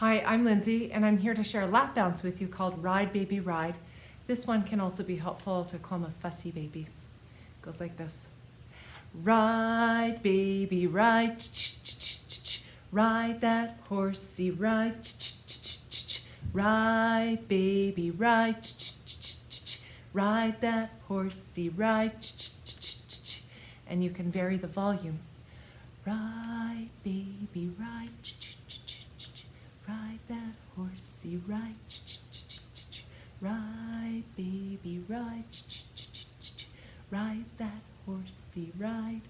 Hi, I'm Lindsay, and I'm here to share a lap bounce with you called Ride Baby Ride. This one can also be helpful to calm a fussy baby. It goes like this. Ride, baby, ride, ch -ch -ch ride that horsey, ride, ride, baby, ride, ride that horsey, ride, and you can vary the volume. Ride, baby, ride, ride that horsey, ride, ride, baby, ride, ride that horsey, ride.